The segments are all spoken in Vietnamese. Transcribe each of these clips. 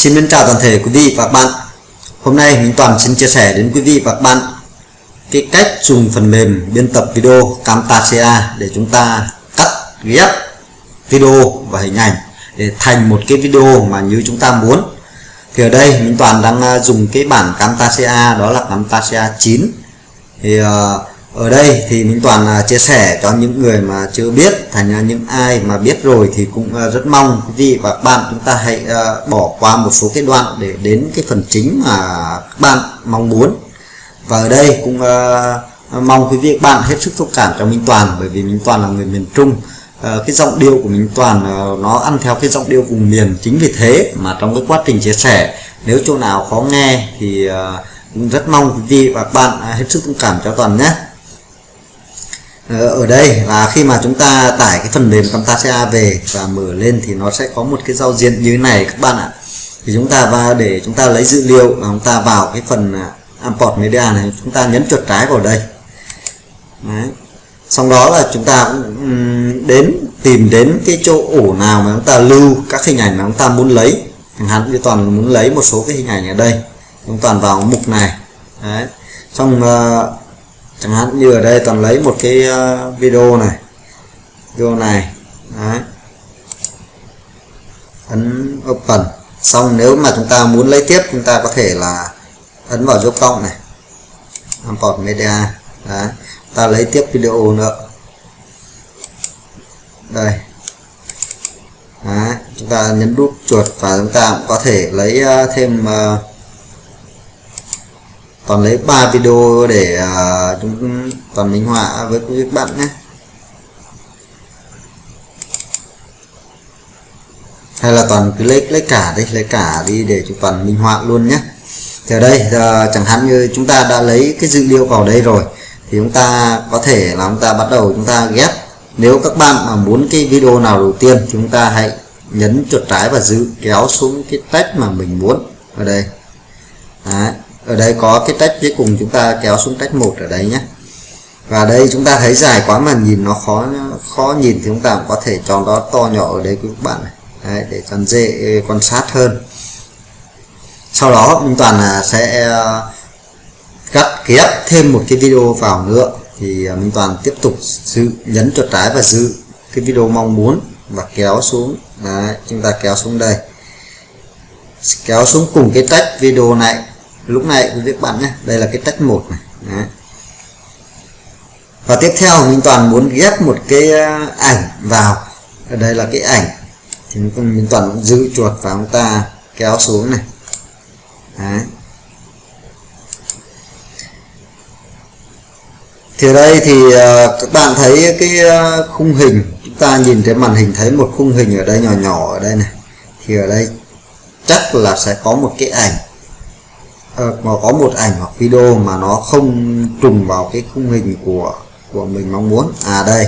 Xin mến chào toàn thể quý vị và các bạn. Hôm nay Minh Toàn xin chia sẻ đến quý vị và các bạn cái cách dùng phần mềm biên tập video Camtasia để chúng ta cắt ghép video và hình ảnh để thành một cái video mà như chúng ta muốn. Thì ở đây Minh Toàn đang à, dùng cái bản Camtasia đó là Camtasia 9 thì uh, ở đây thì Minh Toàn à, chia sẻ cho những người mà chưa biết thành ra những ai mà biết rồi thì cũng à, rất mong quý vị và các bạn chúng ta hãy à, bỏ qua một số cái đoạn để đến cái phần chính mà các bạn mong muốn. Và ở đây cũng mong quý vị và các bạn hết sức thông cảm cho Minh Toàn, bởi vì Minh Toàn là người miền Trung. Ờ, cái giọng điệu của minh toàn nó ăn theo cái giọng điệu vùng miền. Chính vì thế mà trong cái quá trình chia sẻ, nếu chỗ nào khó nghe thì rất mong quý vị và các bạn hết sức thông cảm cho toàn nhé. Ờ, ở đây. Là khi mà chúng ta tải cái phần mềm Camtasia về và mở lên thì nó sẽ có một cái giao diện như thế này các bạn ạ. Thì chúng ta vào để chúng ta lấy dữ liệu và chúng ta vào cái phần à, import media này. Chúng ta nhấn chuột trái vào đây. Đấy. Sau đó là chúng ta cũng đến tìm đến cái chỗ ổ nào mà chúng ta lưu các hình ảnh mà chúng ta muốn lấy. Chẳng hạn như toàn muốn lấy một số cái hình ảnh ở đây. Chúng toàn vào mục này. Đấy. Xong uh, chẳng hạn như ở đây toàn lấy một cái ờ, video này. Video này đấy. Ấn open. Xong nếu mà chúng ta muốn lấy tiếp chúng ta có thể là ấn vào dấu cộng này. Import media đấy. Ta lấy tiếp video nữa. Đây. Đấy, chúng ta nhấn đúp chuột và chúng ta cũng có thể lấy ờ, thêm uh, toàn lấy 3 video để uh, chúng toàn minh họa với quý bạn nhé. Hay là toàn cứ lấy lấy cả đi lấy cả đi để chúng toàn minh họa luôn nhé. Thì ở đây uh, chẳng hạn như chúng ta đã lấy cái dữ liệu vào đây rồi thì chúng ta có thể là chúng ta bắt đầu chúng ta ghép. Nếu các bạn mà muốn cái video nào đầu tiên thì chúng ta hãy nhấn chuột trái và giữ kéo xuống cái text mà mình muốn. Ở đây. Đấy ở đây có cái tách cuối cùng chúng ta kéo xuống tách một ở đây nhé. Và đây chúng ta thấy dài quá mà nhìn nó khó khó nhìn thì chúng ta cũng có thể chọn nó to nhỏ ở đây các bạn này. Đấy, để cho dễ quan sát hơn. Sau đó mình toàn là sẽ à, cắt ghép thêm một cái video vào nữa. Thì à, Minh Toàn tiếp tục giữ nhấn chuột trái và giữ cái video mong muốn và kéo xuống. Đấy, chúng ta kéo xuống đây. Kéo xuống cùng cái tách video này lúc này quý vị bạn nhé đây là cái tách một này. Đấy. và tiếp theo Minh Toàn muốn ghép một cái à, ảnh vào. Ở đây là cái ảnh. Thì Minh Toàn giữ chuột và chúng ta, kéo xuống này. Đấy. thì ở đây thì à, các bạn thấy cái à, khung hình. Chúng ta nhìn thấy màn hình, thấy một khung hình ở đây nhỏ nhỏ ở đây này. Thì ở đây chắc là sẽ có một cái ảnh. Ờ, mà có một ảnh hoặc video mà nó không trùng vào cái khung hình của của mình mong muốn. À đây.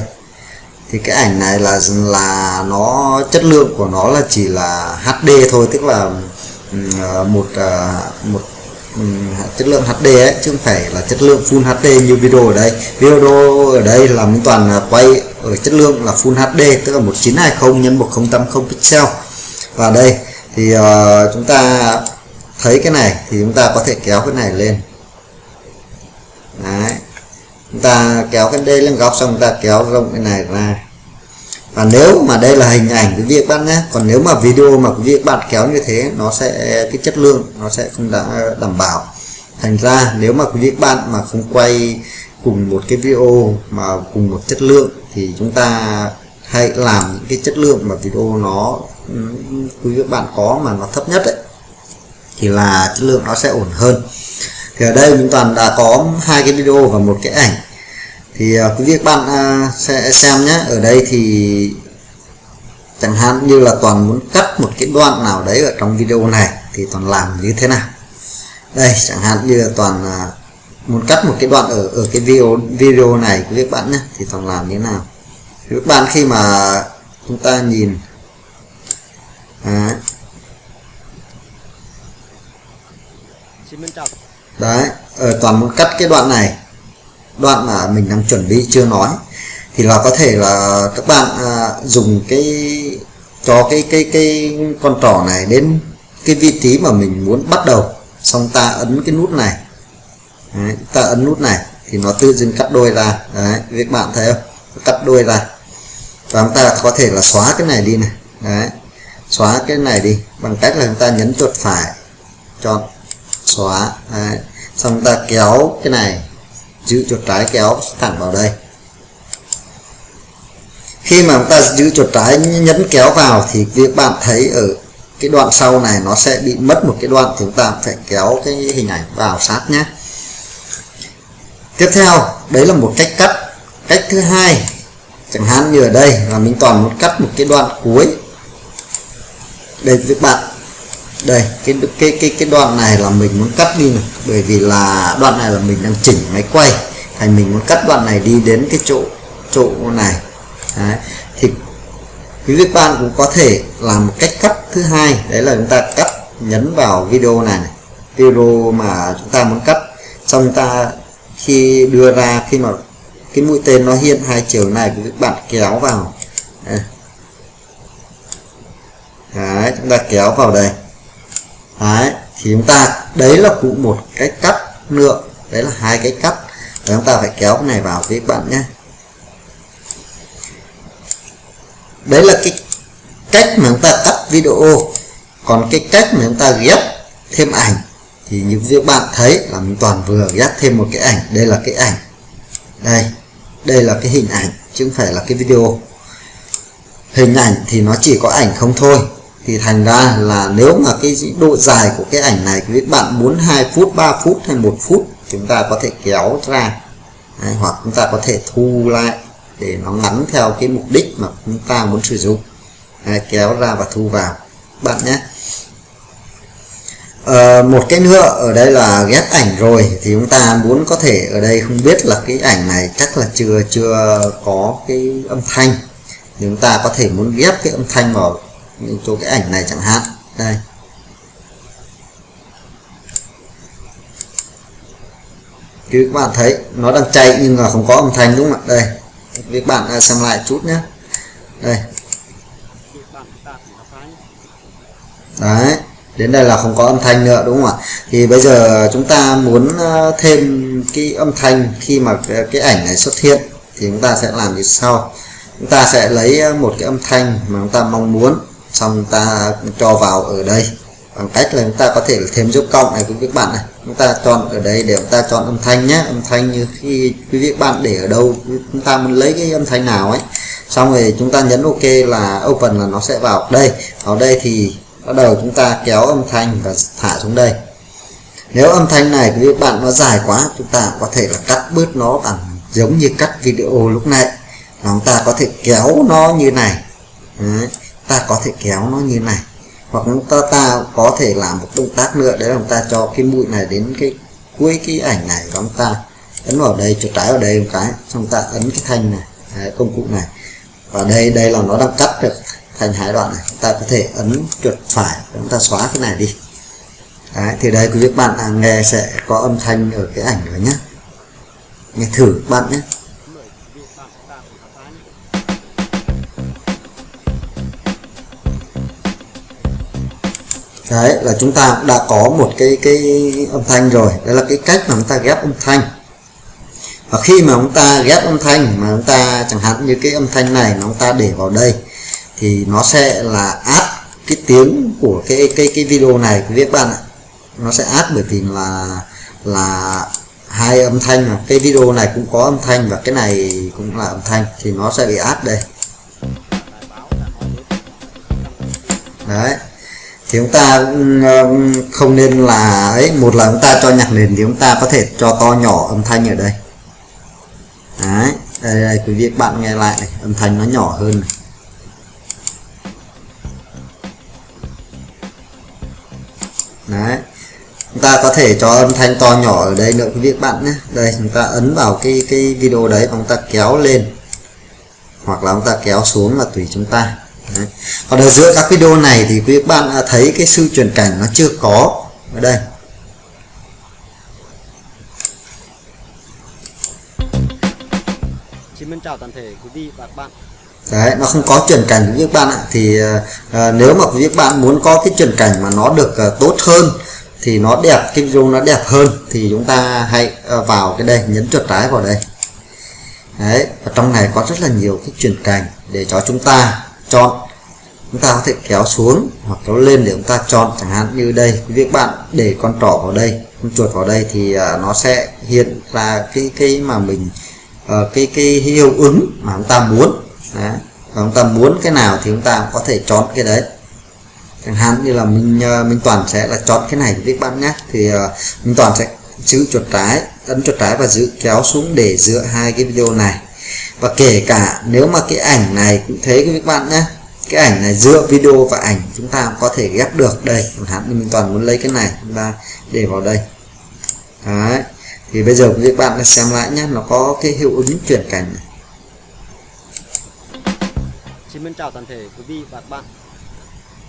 Thì cái ảnh này là là nó chất lượng của nó là chỉ là HD thôi tức là ờ, một ờ, một chất lượng HD ấy chứ không phải là chất lượng Full HD như video ở đây. Video ở đây là mình Toàn quay ở chất lượng là Full HD tức là 1920 x 1080 pixel. Và đây thì uh, chúng ta thấy cái này thì chúng ta có thể kéo cái này lên. Đấy. chúng ta kéo cái đây lên góc xong chúng ta kéo rộng cái này ra. Và nếu mà đây là hình ảnh quý vị các bạn nhé, còn nếu mà video mà quý vị các bạn kéo như thế, nó sẽ, cái chất lượng nó sẽ không đã đảm bảo. Thành ra nếu mà quý vị các bạn mà không quay cùng một cái video mà cùng một chất lượng thì chúng ta hãy làm những cái chất lượng mà video nó quý vị các bạn có mà nó thấp nhất ấy thì là chất lượng nó sẽ ổn hơn. Thì ở đây mình toàn đã có hai cái video và một cái ảnh. Thì uh, quý vị các bạn uh, sẽ xem nhé. Ở đây thì chẳng hạn như là toàn muốn cắt một cái đoạn nào đấy ở trong video này thì toàn làm như thế nào. Đây chẳng hạn như là toàn uh, muốn cắt một cái đoạn ở ở cái video video này quý vị các bạn nhé thì toàn làm như thế nào. Thì các bạn khi mà chúng ta nhìn đấy ở toàn muốn cắt cái đoạn này. Đoạn mà mình đang chuẩn bị chưa nói. Thì là có thể là các bạn à, dùng cái cho cái cái cái con trỏ này đến cái vị trí mà mình muốn bắt đầu. Xong ta ấn cái nút này. Đấy, ta ấn nút này thì nó tự dưng cắt đôi ra. Đấy các bạn thấy không? Cắt đôi ra. Và chúng ta có thể là xóa cái này đi này. Đấy xóa cái này đi. Bằng cách là chúng ta nhấn chuột phải. Chọn xóa. Đấy. xong ta kéo cái này, giữ chuột trái kéo thẳng vào đây. Khi mà chúng ta giữ chuột trái nhấn kéo vào thì việc bạn thấy ở cái đoạn sau này nó sẽ bị mất một cái đoạn thì chúng ta phải kéo cái hình ảnh vào sát nhé. Tiếp theo, đấy là một cách cắt. Cách thứ hai, chẳng hạn như ở đây là mình toàn muốn cắt một cái đoạn cuối đây các bạn đây cái cái cái cái đoạn này là mình muốn cắt đi này bởi vì là đoạn này là mình đang chỉnh máy quay thành mình muốn cắt đoạn này đi đến cái chỗ chỗ này Đấy. thì quý vị bạn cũng có thể làm một cách cắt thứ hai đấy là chúng ta cắt nhấn vào video này, này. video mà chúng ta muốn cắt xong ta khi đưa ra khi mà cái mũi tên nó hiện hai chiều này quý vị bạn kéo vào đấy. đấy chúng ta kéo vào đây đấy, thì chúng ta, đấy là cũng một cái cắt nữa đấy là hai cái cắt. Và chúng ta phải kéo cái này vào với bạn nhé. Đấy là cái cách mà chúng ta cắt video. Còn cái cách mà chúng ta ghép thêm ảnh, thì như các bạn thấy là mình toàn vừa ghép thêm một cái ảnh. Đây là cái ảnh. Đây đây là cái hình ảnh, chứ không phải là cái video. Hình ảnh thì nó chỉ có ảnh không thôi thì thành ra là nếu mà cái độ dài của cái ảnh này các bạn muốn 2 phút 3 phút hay một phút chúng ta có thể kéo ra. Đấy, hoặc chúng ta có thể thu lại để nó ngắn theo cái mục đích mà chúng ta muốn sử dụng. Đấy, kéo ra và thu vào. Bạn nhé. À, một cái nữa ở đây là ghép ảnh rồi thì chúng ta muốn có thể ở đây không biết là cái ảnh này chắc là chưa chưa có cái âm thanh. Thì chúng ta có thể muốn ghép cái âm thanh vào chỗ cái ảnh này chẳng hạn. Đây. Thì các bạn thấy, nó đang chạy nhưng mà không có âm thanh đúng không ạ? Đây. Các bạn à, xem lại chút nhé. Đây. Đấy. Đến đây là không có âm thanh nữa, đúng không ạ? Thì bây giờ chúng ta muốn à, thêm cái âm thanh khi mà cái ảnh này xuất hiện thì chúng ta sẽ làm như sau. Chúng ta sẽ lấy à, một cái âm thanh mà chúng ta mong muốn xong ta cho vào ở đây. Bằng cách là chúng ta có thể thêm dấu cộng này quý vị bạn này. Chúng ta chọn ở đây để chúng ta chọn âm thanh nhé. Âm thanh như khi quý vị bạn để ở đâu, chúng ta muốn lấy cái âm thanh nào ấy. Xong rồi chúng ta nhấn ok là open là nó sẽ vào đây. Vào đây thì bắt đầu chúng ta kéo âm thanh và thả xuống đây. Nếu âm thanh này quý vị bạn nó dài quá, chúng ta có thể là cắt bớt nó bằng giống như cắt video lúc nãy. Là chúng ta có thể kéo nó như này. Đấy ta có thể kéo nó như này. Hoặc chúng ta, ta có thể làm một động tác nữa đấy là chúng ta cho cái mũi này đến cái cuối cái ảnh này của chúng ta. Ấn vào đây chuột trái vào đây một cái xong ta ấn cái thanh này đấy, công cụ này. Và đây đây là nó đang cắt được thành hai đoạn này. Chúng ta có thể ấn chuột phải chúng ta xóa cái này đi. Đấy, thì đây quý vị bạn à, nghe sẽ có âm thanh ở cái ảnh rồi nhé nghe thử bạn nhé đấy, là chúng ta đã có một cái cái âm thanh rồi. Đây là cái cách mà chúng ta ghép âm thanh. Và khi mà chúng ta ghép âm thanh, mà chúng ta chẳng hạn như cái âm thanh này mà chúng ta để vào đây, thì nó sẽ là át cái tiếng của cái cái cái video này, quý vị bạn ạ. Nó sẽ át bởi vì là là hai âm thanh mà. Cái video này cũng có âm thanh và cái này cũng là âm thanh, thì nó sẽ bị át đây. Đấy thì chúng ta không nên là ấy một là chúng ta cho nhạc nền thì chúng ta có thể cho to nhỏ âm thanh ở đây. Đấy đây, đây quý vị bạn nghe lại này âm thanh nó nhỏ hơn này. đấy chúng ta có thể cho âm thanh to nhỏ ở đây nữa quý vị bạn nhé. Đây chúng ta ấn vào cái cái video đấy chúng ta kéo lên. Hoặc là chúng ta kéo xuống là tùy chúng ta. Đấy. còn ở giữa các video này thì quý bạn thấy cái sự chuyển cảnh nó chưa có. Ở đây. Xin chào toàn thể quý vị và các bạn. Đấy nó không có chuyển cảnh với các bạn ạ. Thì à, nếu mà quý bạn muốn có cái chuyển cảnh mà nó được à, tốt hơn thì nó đẹp cái video nó đẹp hơn thì chúng ta hãy à, vào cái đây nhấn chuột trái vào đây. Đấy và trong này có rất là nhiều cái chuyển cảnh để cho chúng ta chọn chúng ta có thể kéo xuống hoặc kéo lên để chúng ta chọn chẳng hạn như đây. Quý vị các bạn để con trỏ vào đây con chuột vào đây thì uh, nó sẽ hiện ra cái cái mà mình uh, cái cái hiệu ứng mà chúng ta muốn. Đấy. và chúng ta muốn cái nào thì chúng ta có thể chọn cái đấy. Chẳng hạn như là mình uh, toàn sẽ là chọn cái này quý vị bạn nhé. Thì uh, toàn sẽ giữ chuột trái ấn chuột trái và giữ kéo xuống để giữa hai cái video này. Và kể cả nếu mà cái ảnh này cũng thế các bạn nhé cái ảnh này giữa video và ảnh chúng ta có thể ghép được đây chẳng hạn mình toàn muốn lấy cái này chúng ta để vào đây Đấy. thì bây giờ quý vị bạn xem lại nhé nó có cái hiệu ứng chuyển cảnh này. Xin chào toàn thể quý vị và các bạn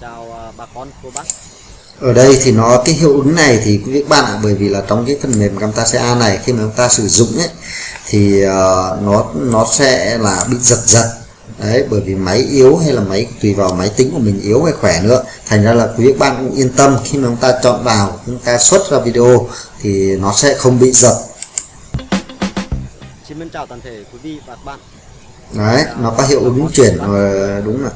chào à, bà con cô bác ở đây thì nó cái hiệu ứng này thì quý vị bạn ạ bởi vì là trong cái phần mềm Camtasia này khi mà chúng ta sử dụng ấy thì uh, nó nó sẽ là bị giật giật đấy bởi vì máy yếu hay là máy tùy vào máy tính của mình yếu hay khỏe nữa. Thành ra là quý bạn cũng yên tâm khi mà chúng ta chọn vào chúng ta xuất ra video thì nó sẽ không bị giật. Xin chào toàn thể quý vị và các bạn. Đấy nó có hiệu ứng chuyển ờ, đúng rồi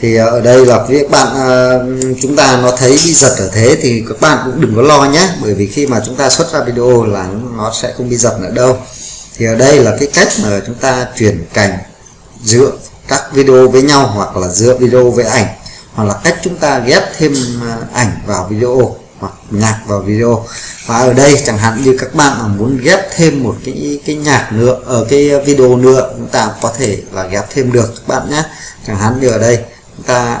thì ở đây là quý bạn ờ, chúng ta nó thấy bị giật ở thế thì các bạn cũng đừng có lo nhé. Bởi vì khi mà chúng ta xuất ra video là nó sẽ không bị giật nữa đâu. Thì ở đây là cái cách mà chúng ta chuyển cảnh giữa các video với nhau hoặc là giữa video với ảnh, hoặc là cách chúng ta ghép thêm à, ảnh vào video hoặc nhạc vào video. Và ở đây chẳng hạn như các bạn mà muốn ghép thêm một cái cái nhạc nữa ở cái video nữa, chúng ta có thể là ghép thêm được, các bạn nhé. Chẳng hạn như ở đây, chúng ta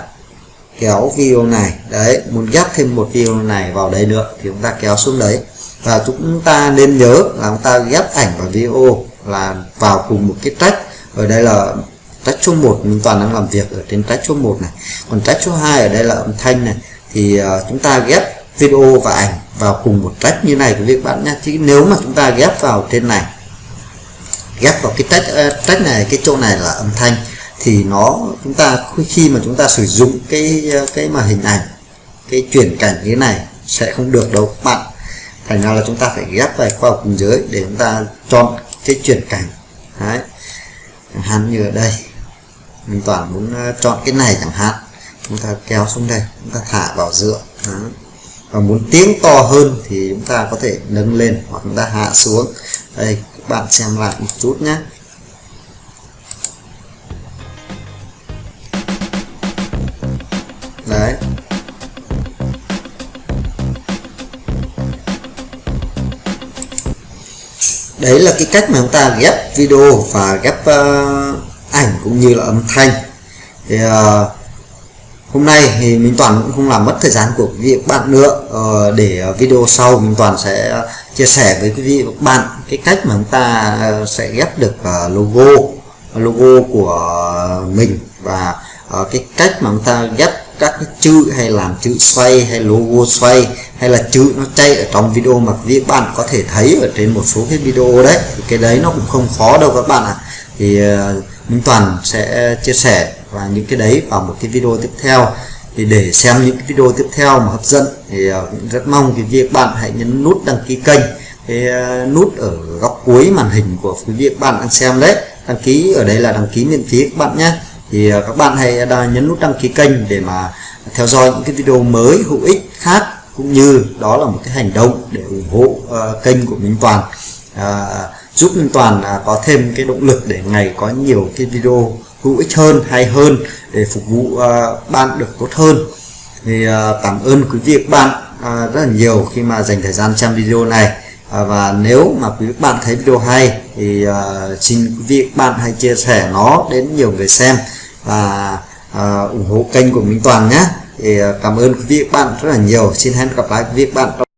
kéo video này, đấy, muốn ghép thêm một video này vào đây nữa thì chúng ta kéo xuống đấy. Và chúng ta nên nhớ là chúng ta ghép ảnh và video là vào cùng một cái track. Ở đây là tách số 1 mình toàn đang làm việc ở trên tách số 1 này. Còn tách số 2 ở đây là âm thanh này. Thì uh, chúng ta ghép video và ảnh vào cùng một trách như này quý vị bạn nhé. Chứ nếu mà chúng ta ghép vào trên này ghép vào cái trách à, trách này cái chỗ này là âm thanh thì nó chúng ta khi mà chúng ta sử dụng cái à, cái mà hình ảnh cái chuyển cảnh như thế này sẽ không được đâu các bạn. Thành ra là chúng ta phải ghép vào vào cùng dưới để chúng ta chọn cái chuyển cảnh. Đấy. Hạn như ở đây mình toàn muốn ờ, chọn cái này chẳng hạn. Chúng ta kéo xuống đây chúng ta thả vào giữa. Đó. và muốn tiếng to hơn thì chúng ta có thể nâng lên hoặc chúng ta hạ xuống. Đây các bạn xem lại một chút nhé. Đấy. Đấy là cái cách mà chúng ta ghép video và ghép uh, ảnh cũng như là âm thanh. Thì uh, hôm nay thì Minh Toàn cũng không làm mất thời gian của quý vị các bạn nữa. Uh, để ờ, video sau Minh Toàn sẽ chia sẻ với quý vị và các bạn cái cách mà chúng ta sẽ ghép được uh, logo logo của mình và uh, cái cách mà chúng ta ghép các cái chữ hay làm chữ xoay hay logo xoay hay là chữ nó chạy ở trong video mà quý vị bạn có thể thấy ở trên một số cái video đấy. Thì cái đấy nó cũng không khó đâu các bạn ạ. À. thì uh, Minh Toàn sẽ ờ, chia sẻ và những cái đấy vào một cái video tiếp theo. Thì để xem những cái video tiếp theo mà hấp dẫn thì ờ, cũng rất mong quý vị bạn hãy nhấn nút đăng ký kênh. Cái ờ, nút ở góc cuối màn hình của quý vị bạn đang xem đấy. Đăng ký ở đây là đăng ký miễn phí các bạn nhé. Thì các bạn hãy nhấn nút đăng ký kênh để mà theo dõi những cái video mới hữu ích khác cũng như đó là một cái hành động để ủng hộ uh, kênh của Minh Toàn. Uh, giúp Minh Toàn à, có thêm cái động lực để ngày có nhiều cái video hữu ích hơn hay hơn để phục vụ uh, bạn được tốt hơn. Thì uh, cảm ơn quý vị các bạn uh, rất là nhiều khi mà dành thời gian xem video này. Uh, và nếu mà quý vị bạn thấy video hay thì uh, xin quý vị các bạn hãy chia sẻ nó đến nhiều người xem và uh, ủng hộ kênh của Minh Toàn nhé. Thì uh, cảm ơn quý vị các bạn rất là nhiều. Xin hẹn gặp lại quý vị các bạn